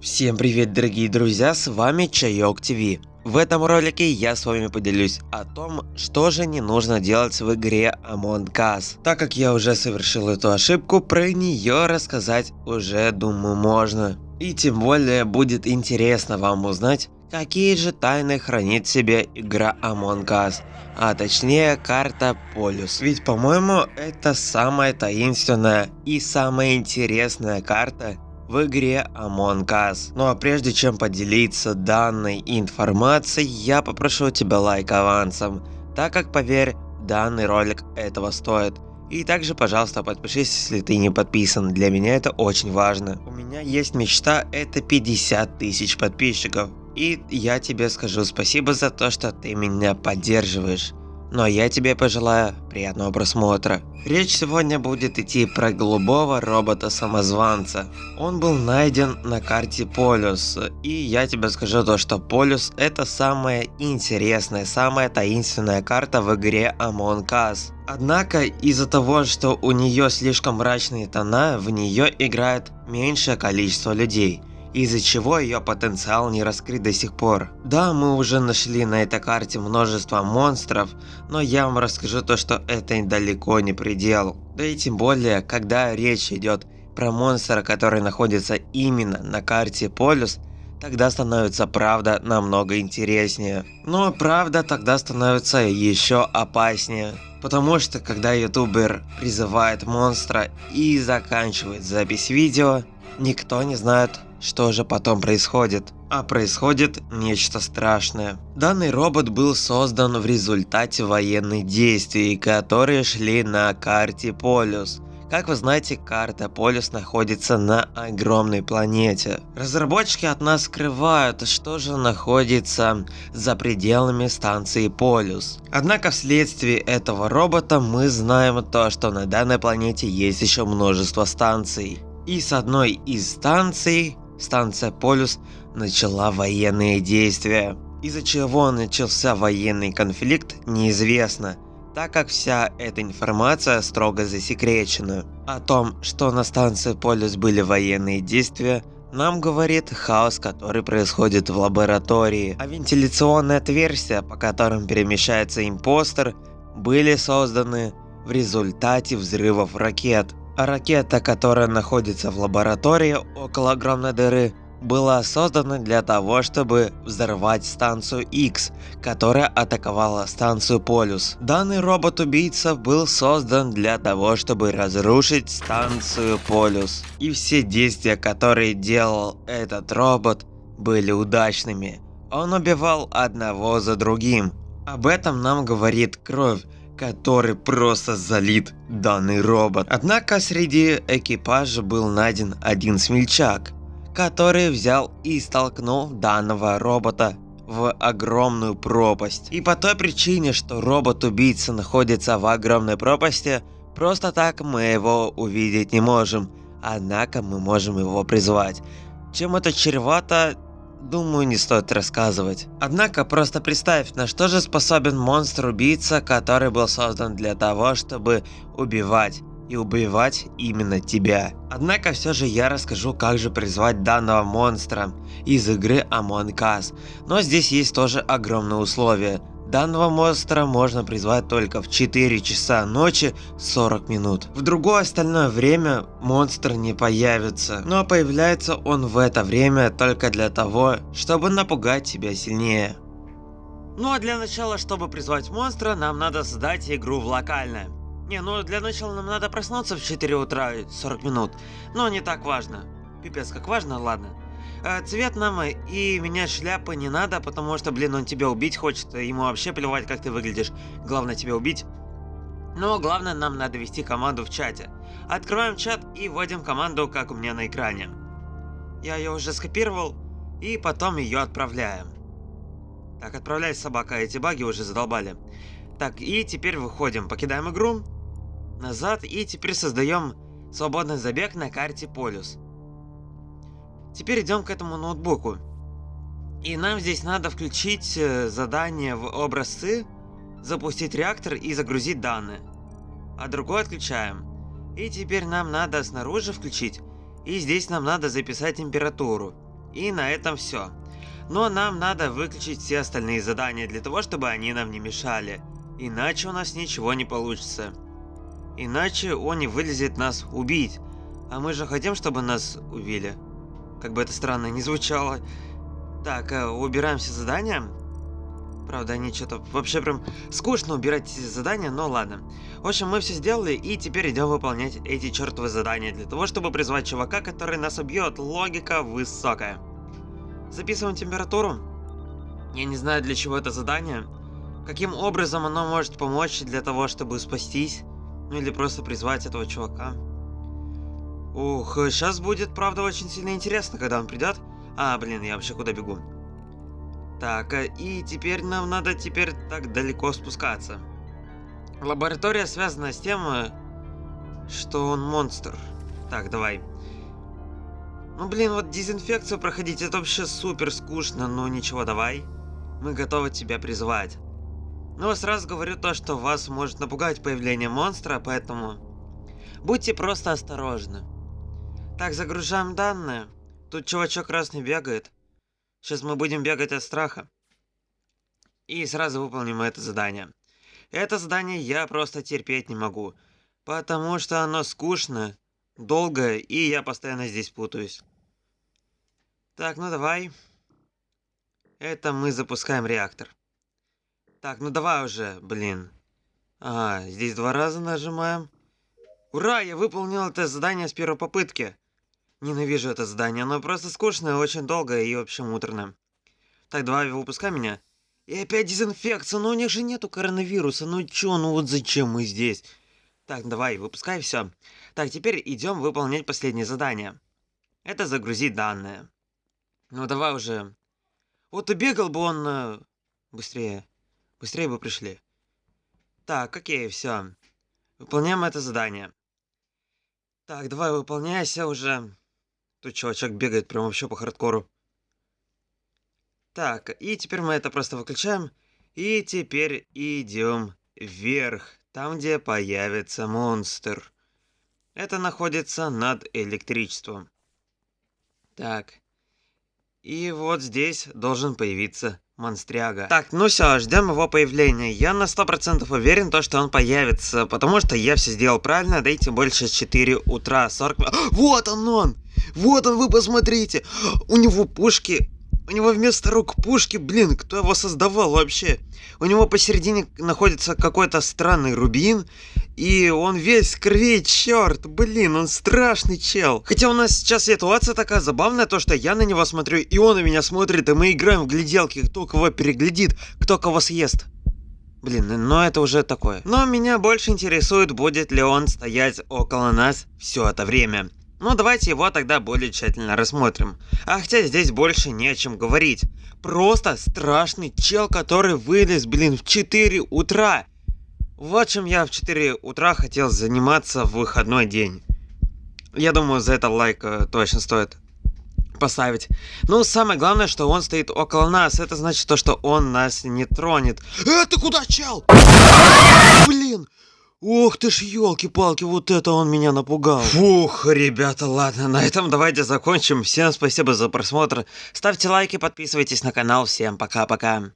Всем привет дорогие друзья, с вами Чайок ТВ. В этом ролике я с вами поделюсь о том, что же не нужно делать в игре Among Us. Так как я уже совершил эту ошибку, про нее рассказать уже думаю можно. И тем более будет интересно вам узнать, какие же тайны хранит в себе игра Among Us. А точнее карта Полюс. Ведь по-моему это самая таинственная и самая интересная карта в игре Among Us. Ну а прежде чем поделиться данной информацией, я попрошу тебя лайк авансом, так как поверь, данный ролик этого стоит. И также, пожалуйста, подпишись, если ты не подписан, для меня это очень важно. У меня есть мечта, это 50 тысяч подписчиков. И я тебе скажу спасибо за то, что ты меня поддерживаешь. Ну а я тебе пожелаю приятного просмотра. Речь сегодня будет идти про голубого робота-самозванца. Он был найден на карте Полюс. И я тебе скажу то, что Полюс это самая интересная, самая таинственная карта в игре Among Us. Однако из-за того, что у нее слишком мрачные тона, в нее играет меньшее количество людей из-за чего ее потенциал не раскрыт до сих пор. Да, мы уже нашли на этой карте множество монстров, но я вам расскажу то, что это далеко не предел. Да и тем более, когда речь идет про монстра, который находится именно на карте Полюс, тогда становится правда намного интереснее. Но правда тогда становится еще опаснее. Потому что когда ютубер призывает монстра и заканчивает запись видео, никто не знает, что же потом происходит? А происходит нечто страшное. Данный робот был создан в результате военных действий, которые шли на карте Полюс. Как вы знаете, карта Полюс находится на огромной планете. Разработчики от нас скрывают, что же находится за пределами станции Полюс. Однако вследствие этого робота мы знаем то, что на данной планете есть еще множество станций. И с одной из станций станция Полюс начала военные действия. Из-за чего начался военный конфликт, неизвестно, так как вся эта информация строго засекречена. О том, что на станции Полюс были военные действия, нам говорит хаос, который происходит в лаборатории, а вентиляционные отверстия, по которым перемещается импостер, были созданы в результате взрывов ракет. Ракета, которая находится в лаборатории около огромной дыры, была создана для того, чтобы взорвать станцию X, которая атаковала станцию Полюс. Данный робот-убийца был создан для того, чтобы разрушить станцию Полюс. И все действия, которые делал этот робот, были удачными. Он убивал одного за другим. Об этом нам говорит кровь, который просто залит данный робот. Однако среди экипажа был найден один смельчак, который взял и столкнул данного робота в огромную пропасть. И по той причине, что робот-убийца находится в огромной пропасти, просто так мы его увидеть не можем. Однако мы можем его призвать. Чем это чревато, думаю, не стоит рассказывать. Однако, просто представь, на что же способен монстр-убийца, который был создан для того, чтобы убивать и убивать именно тебя. Однако все же я расскажу, как же призвать данного монстра из игры Among Us. Но здесь есть тоже огромное условие. Данного монстра можно призвать только в 4 часа ночи 40 минут. В другое остальное время монстр не появится, но появляется он в это время только для того, чтобы напугать тебя сильнее. Ну а для начала, чтобы призвать монстра, нам надо создать игру в локальное. Не, ну для начала нам надо проснуться в 4 утра 40 минут, но не так важно. Пипец, как важно, ладно. Э, цвет нам и менять шляпы не надо, потому что, блин, он тебя убить хочет. Ему вообще плевать, как ты выглядишь. Главное тебя убить. Но главное, нам надо вести команду в чате. Открываем чат и вводим команду, как у меня на экране. Я ее уже скопировал, и потом ее отправляем. Так, отправляй собака, эти баги уже задолбали. Так, и теперь выходим, покидаем игру, назад, и теперь создаем свободный забег на карте Полюс. Теперь идем к этому ноутбуку. И нам здесь надо включить э, задание в образцы, запустить реактор и загрузить данные. А другой отключаем. И теперь нам надо снаружи включить. И здесь нам надо записать температуру. И на этом все. Но нам надо выключить все остальные задания для того, чтобы они нам не мешали. Иначе у нас ничего не получится. Иначе он не вылезет нас убить. А мы же хотим, чтобы нас убили. Как бы это странно не звучало. Так, э, убираем все задания. Правда, они что-то вообще прям скучно убирать эти задания, но ладно. В общем, мы все сделали, и теперь идем выполнять эти чертовы задания для того, чтобы призвать чувака, который нас убьет. Логика высокая. Записываем температуру. Я не знаю, для чего это задание. Каким образом оно может помочь для того, чтобы спастись. Ну или просто призвать этого чувака. Ух, сейчас будет, правда, очень сильно интересно, когда он придет. А, блин, я вообще куда бегу? Так, э, и теперь нам надо теперь так далеко спускаться. Лаборатория связана с тем, э, что он монстр. Так, давай. Ну, блин, вот дезинфекцию проходить, это вообще супер скучно, но ничего, давай. Мы готовы тебя призвать. Но сразу говорю то, что вас может напугать появление монстра, поэтому будьте просто осторожны. Так, загружаем данные. Тут чувачок красный бегает. Сейчас мы будем бегать от страха. И сразу выполним это задание. Это задание я просто терпеть не могу. Потому что оно скучно, долго, и я постоянно здесь путаюсь. Так, ну давай. Это мы запускаем реактор. Так, ну давай уже, блин. А, здесь два раза нажимаем. Ура, я выполнил это задание с первой попытки. Ненавижу это задание, оно просто скучное, очень долгое и, в общем, муторное. Так, давай, выпускай меня. И опять дезинфекция, но у них же нету коронавируса, ну чё, ну вот зачем мы здесь? Так, давай, выпускай все. Так, теперь идем выполнять последнее задание. Это загрузить данные. Ну давай уже. Вот и бегал бы он... Э, быстрее. Быстрее бы пришли. Так, окей, все. Выполняем это задание. Так, давай выполняйся уже. Тут чувачок бегает прям вообще по хардкору. Так, и теперь мы это просто выключаем. И теперь идем вверх, там где появится монстр. Это находится над электричеством. Так. И вот здесь должен появиться монстряга. Так, ну все, ждем его появления. Я на 100% уверен, то, что он появится, потому что я все сделал правильно, дайте больше 4 утра, 40... Вот он он! Вот он, вы посмотрите! У него пушки... У него вместо рук пушки, блин, кто его создавал вообще? У него посередине находится какой-то странный рубин, и он весь в крови, черт, блин, он страшный чел. Хотя у нас сейчас ситуация такая забавная, то что я на него смотрю, и он на меня смотрит, и мы играем в гляделки, кто кого переглядит, кто кого съест. Блин, но это уже такое. Но меня больше интересует, будет ли он стоять около нас все это время. Ну давайте его тогда более тщательно рассмотрим. А хотя здесь больше не о чем говорить. Просто страшный чел, который вылез, блин, в 4 утра. Вот чем я в 4 утра хотел заниматься в выходной день. Я думаю, за это лайк э, точно стоит поставить. Ну, самое главное, что он стоит около нас. Это значит то, что он нас не тронет. Э, ты куда, чел? Блин! Ох ты ж, елки-палки, вот это он меня напугал. Фух, ребята, ладно, на этом давайте закончим. Всем спасибо за просмотр. Ставьте лайки, подписывайтесь на канал. Всем пока-пока.